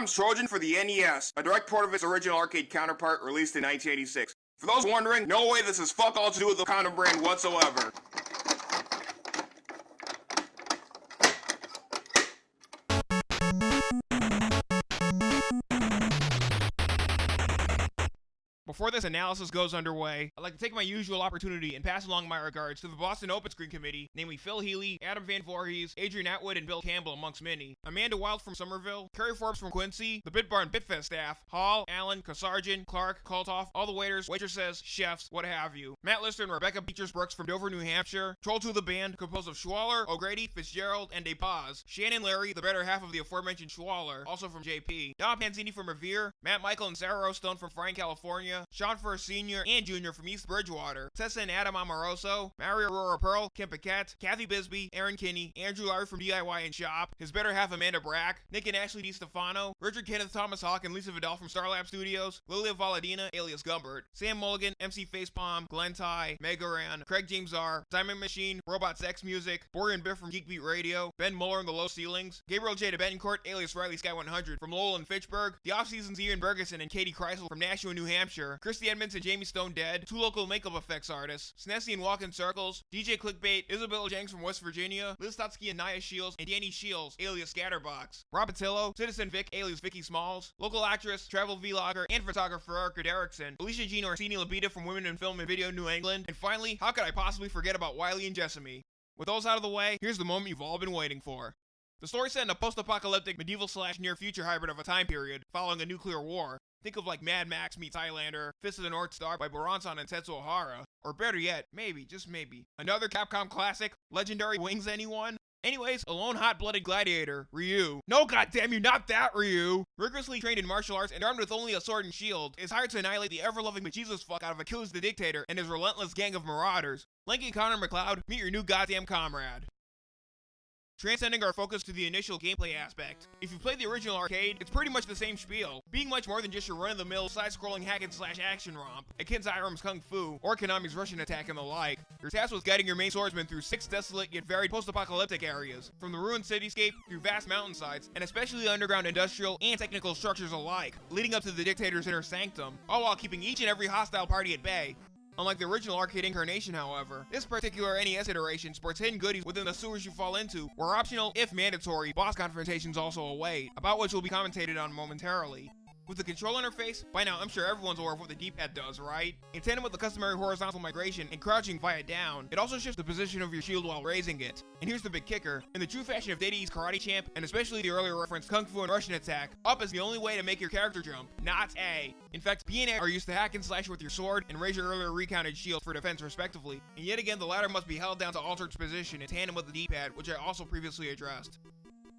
Capcom's Trojan for the NES, a direct port of its original arcade counterpart released in 1986. For those wondering, no way this has fuck all to do with the Condom brand whatsoever. Before this analysis goes underway, I'd like to take my usual opportunity and pass along my regards to the Boston Open Screen Committee, namely Phil Healy, Adam Van Voorhees, Adrian Atwood, and Bill Campbell, amongst many. Amanda Wild from Somerville, Kerry Forbes from Quincy, the BitBar and BitFest staff, Hall, Allen, Kasarjan, Clark, Koltoff, all the waiters, waitresses, chefs, what have you. Matt Lister and Rebecca Beechers Brooks from Dover, New Hampshire, Troll 2 the band, composed of Schwaller, O'Grady, Fitzgerald, and DePaz, Shannon Larry, the better half of the aforementioned Schwaller, also from JP, Don Panzini from Revere, Matt Michael and Sarah Rostone from Frayne, California, Sean First Senior and Jr. from East Bridgewater, Tessa and Adam Amoroso, Mario Aurora Pearl, Kim Paquette, Kathy Bisbee, Aaron Kinney, Andrew Larry from DIY and Shop, his better half Amanda Brack, Nick and Ashley DiStefano, Richard Kenneth Thomas Hawk and Lisa Vidal from Starlab Studios, Lilia Valadina, alias Gumbert, Sam Mulligan, MC Facepalm, Glenn Ty, Mega Ran, Craig James R, Diamond Machine, Robot Sex Music, Bory and Biff from Geekbeat Radio, Ben Muller and the Low Ceilings, Gabriel J. Betancourt, alias Riley Sky 100 from Lowell and Fitchburg, the off-season's Ian Bergeson and Katie Kreisel from Nashua, New Hampshire, Christy Edmonds and Jamie Stone Dead, two local makeup effects artists, Snessy and Walk in Circles, DJ Clickbait, Isabella Jenks from West Virginia, Liz Stotsky and Naya Shields, and Danny Shields, alias Scatterbox, Rob Patillo, Citizen Vic, alias Vicky Smalls, local actress, travel vlogger, and photographer Erica Derrickson, Alicia Jean Orsini Labita from Women in Film and Video New England, and finally, how could I possibly forget about Wiley and Jessamy? With those out of the way, here's the moment you've all been waiting for. The story set in a post-apocalyptic medieval slash near future hybrid of a time period following a nuclear war. Think of like Mad Max meets Highlander, Fist of the North Star by Buronson and Tetsuo Hara. Or better yet, maybe, just maybe, another Capcom classic, Legendary Wings anyone? Anyways, a lone hot-blooded gladiator, Ryu. No, goddamn you, not that Ryu! Rigorously trained in martial arts and armed with only a sword and shield, is hired to annihilate the ever-loving bejesus fuck out of Achilles the Dictator and his relentless gang of marauders. Lanky Connor MacLeod, meet your new goddamn comrade. Transcending our focus to the initial gameplay aspect. If you played the original arcade, it's pretty much the same spiel, being much more than just your run-of-the-mill side-scrolling hack and slash action romp, akin to Irem's Kung Fu, or Konami's Rush'n Attack and the like. Your task was guiding your main swordsman through six desolate yet varied post-apocalyptic areas, from the ruined cityscape through vast mountainsides, and especially underground industrial and technical structures alike, leading up to the dictator's inner sanctum, all while keeping each and every hostile party at bay, Unlike the original arcade incarnation, however, this particular NES iteration sports hidden goodies within the sewers you fall into, where optional, if mandatory, boss confrontations also await, about which will be commentated on momentarily. With the control interface, by now I'm sure everyone's aware of what the D-pad does, right? In tandem with the customary horizontal migration and crouching via down, it also shifts the position of your shield while raising it. And here's the big kicker, in the true fashion of East Karate Champ, and especially the earlier referenced Kung Fu and Rush'n Attack, up is the only way to make your character jump, not A. In fact, B and A are used to hack and slash with your sword and raise your earlier recounted shield for defense respectively, and yet again the latter must be held down to alter its position in tandem with the D-pad, which I also previously addressed.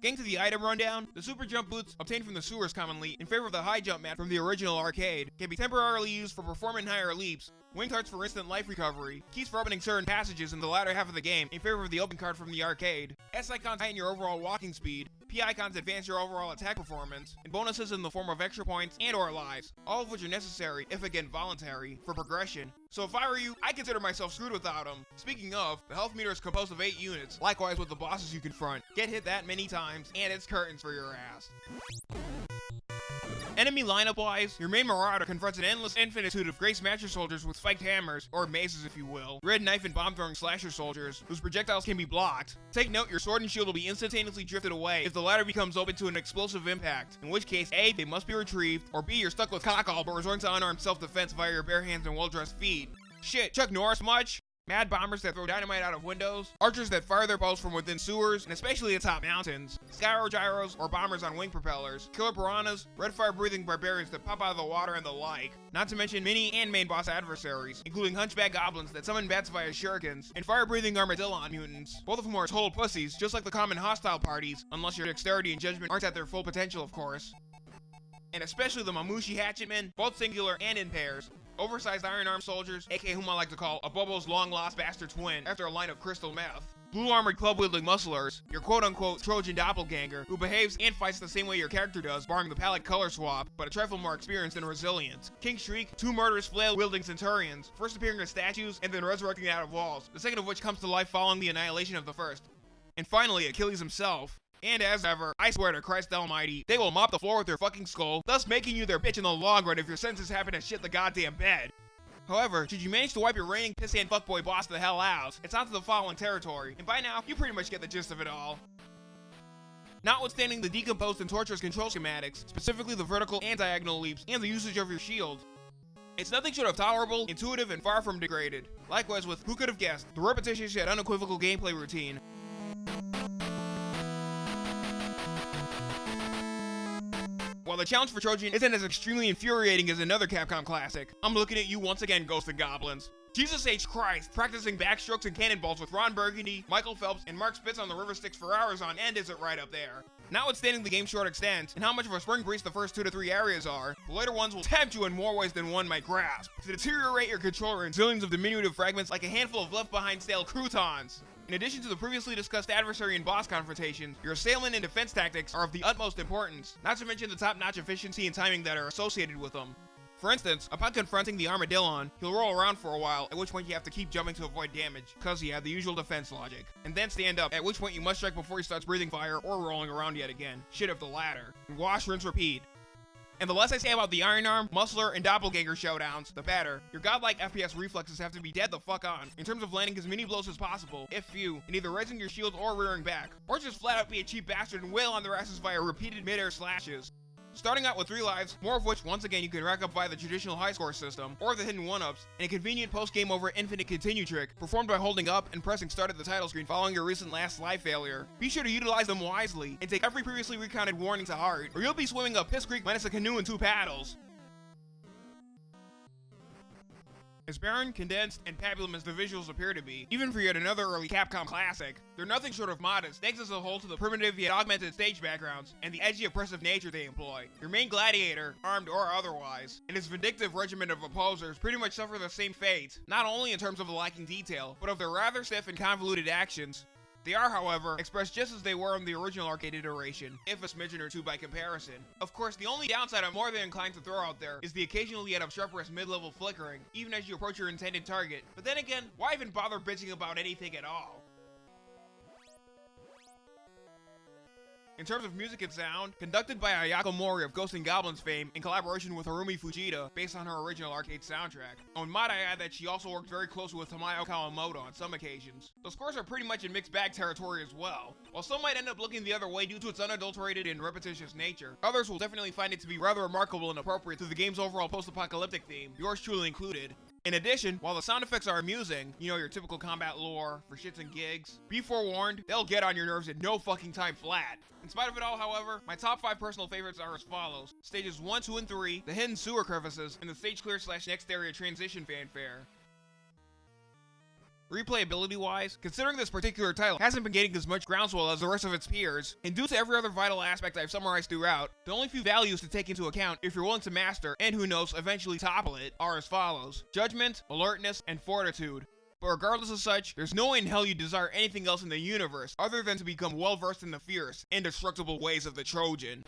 Getting to the item rundown, the super jump boots, obtained from the sewers commonly, in favor of the high jump mat from the original arcade, can be temporarily used for performing higher leaps, winged hearts for instant life recovery, keys for opening certain passages in the latter half of the game in favor of the open card from the arcade, S icons heighten your overall walking speed, P icons advance your overall attack performance, and bonuses in the form of extra points and or lives, all of which are necessary, if again voluntary, for progression. So if I were you, I consider myself screwed without them. Speaking of, the health meter is composed of 8 units, likewise with the bosses you confront. Get hit that many times, and it's curtains for your ass. Enemy lineup wise, your main Marauder confronts an endless infinitude of Gray Smasher soldiers with spiked hammers, or mazes if you will, red knife and bomb throwing slasher soldiers, whose projectiles can be blocked. Take note, your sword and shield will be instantaneously drifted away if the latter becomes open to an explosive impact, in which case A, they must be retrieved, or B, you're stuck with cockall but resorting to unarmed self-defense via your bare hands and well-dressed feet. Shit, Chuck Norris much? Mad bombers that throw dynamite out of windows, archers that fire their bows from within sewers, and especially atop mountains, skyro gyros or bombers on wing propellers, killer piranhas, red fire breathing barbarians that pop out of the water and the like. Not to mention mini and main boss adversaries, including hunchback goblins that summon bats via shurikens, and fire breathing armadillo mutants, both of whom are total pussies, just like the common hostile parties, unless your dexterity and judgment aren't at their full potential of course and especially the Mamushi Hatchetmen, both singular and in pairs, oversized iron arm soldiers, aka whom I like to call Abobo's long lost bastard twin after a line of crystal meth. Blue armored club wielding musclers, your quote unquote Trojan doppelganger, who behaves and fights the same way your character does, barring the palette color swap, but a trifle more experienced and resilient. King Shriek, two murderous flail wielding centurions, first appearing as statues and then resurrecting out of walls, the second of which comes to life following the annihilation of the first. And finally, Achilles himself, And as ever, I swear to Christ almighty, they will mop the floor with their fucking skull, thus making you their bitch in the long run if your senses happen to shit the goddamn bed. However, should you manage to wipe your reigning pissant fuckboy boss the hell out, it's onto the following territory, and by now, you pretty much get the gist of it all. Notwithstanding the decomposed and torturous control schematics, specifically the vertical and diagonal leaps, and the usage of your shield, it's nothing short of tolerable, intuitive, and far from degraded. Likewise with Who Could Have Guessed, the repetitious yet unequivocal gameplay routine. While the challenge for Trojan isn't as extremely infuriating as another Capcom classic, I'm looking at you once again, Ghosts 'n Goblins. Jesus H. Christ, practicing backstrokes and cannonballs with Ron Burgundy, Michael Phelps, and Mark Spitz on the River Styx for hours on end isn't right up there. Notwithstanding the game's short extent, and how much of a spring breeze the first two to three areas are, the later ones will tempt you in more ways than one might grasp, to deteriorate your controller in zillions of diminutive fragments like a handful of left-behind stale croutons. In addition to the previously discussed adversary and boss confrontations, your assailant and defense tactics are of the utmost importance, not to mention the top-notch efficiency and timing that are associated with them. For instance, upon confronting the Armadillon, he'll roll around for a while, at which point you have to keep jumping to avoid damage, cause you have the usual defense logic. And then stand up, at which point you must strike before he starts breathing fire or rolling around yet again. Shit of the latter. Wash, rinse, repeat. And the less I say about the Iron Arm, Muscler, and Doppelganger showdowns, the better. Your godlike FPS reflexes have to be dead the fuck on, in terms of landing as many blows as possible, if few, and either raising your shield or rearing back, or just flat out be a cheap bastard and wail on their asses via repeated mid-air slashes. Starting out with 3 lives, more of which once again you can rack up via the traditional high score system, or the hidden 1-ups, and a convenient post-game over infinite continue trick, performed by holding up and pressing start at the title screen following your recent last live failure. Be sure to utilize them wisely, and take every previously recounted warning to heart, or you'll be swimming up Piss Creek minus a canoe and two paddles. As barren, condensed, and pabulum as the visuals appear to be, even for yet another early Capcom classic, they're nothing short of modest, thanks as a whole to the primitive yet augmented stage backgrounds, and the edgy oppressive nature they employ. Your main gladiator, armed or otherwise, and his vindictive regiment of opposers pretty much suffer the same fate, not only in terms of the lacking detail, but of their rather stiff and convoluted actions, they are, however, expressed just as they were in the original arcade iteration, if a smidgen or two by comparison. Of course, the only downside I'm more than inclined to throw out there is the occasionally yet obstreperous mid-level flickering, even as you approach your intended target. But then again, why even bother bitching about anything at all? In terms of music and sound, conducted by Ayako Mori of Ghosts 'n Goblins fame in collaboration with Harumi Fujita, based on her original arcade soundtrack. And might I add that she also worked very closely with Tamayo Kawamoto on some occasions. The scores are pretty much in mixed bag territory as well. While some might end up looking the other way due to its unadulterated and repetitious nature, others will definitely find it to be rather remarkable and appropriate to the game's overall post-apocalyptic theme, yours truly included. In addition, while the sound effects are amusing, you know, your typical combat lore for shits and gigs, be forewarned, they'll get on your nerves in no fucking time flat. In spite of it all, however, my top 5 personal favorites are as follows. Stages 1, 2, and 3, the hidden sewer crevices, and the stage clear slash next area transition fanfare. Replayability wise, considering this particular title hasn't been getting as much groundswell as the rest of its peers, and due to every other vital aspect I've summarized throughout, the only few values to take into account if you're willing to master, and who knows, eventually topple it, are as follows. Judgment, alertness, and fortitude. But regardless of such, there's no way in hell you desire anything else in the universe other than to become well versed in the fierce, indestructible ways of the Trojan.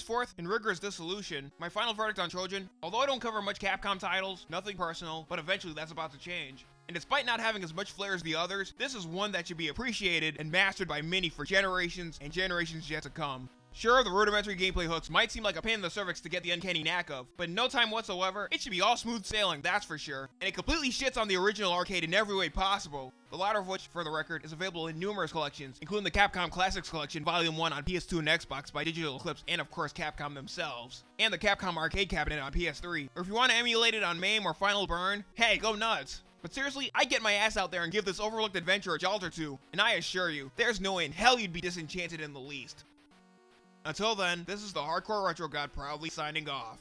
Henceforth, in rigorous dissolution, my final verdict on Trojan, although I don't cover much Capcom titles, nothing personal, but eventually that's about to change. And despite not having as much flair as the others, this is one that should be appreciated and mastered by many for generations and generations yet to come. Sure, the rudimentary gameplay hooks might seem like a pain in the cervix to get the uncanny knack of, but in no time whatsoever, it should be all smooth sailing, that's for sure. And it completely shits on the original arcade in every way possible. The latter of which, for the record, is available in numerous collections, including the Capcom Classics Collection Volume 1 on PS2 and Xbox by Digital Eclipse, and of course Capcom themselves, and the Capcom Arcade Cabinet on PS3. Or if you want to emulate it on MAME or Final Burn, hey, go nuts! But seriously, I get my ass out there and give this overlooked adventure a jolt or two, and I assure you, there's no way in hell you'd be disenchanted in the least. Until then, this is the Hardcore Retro God proudly signing off.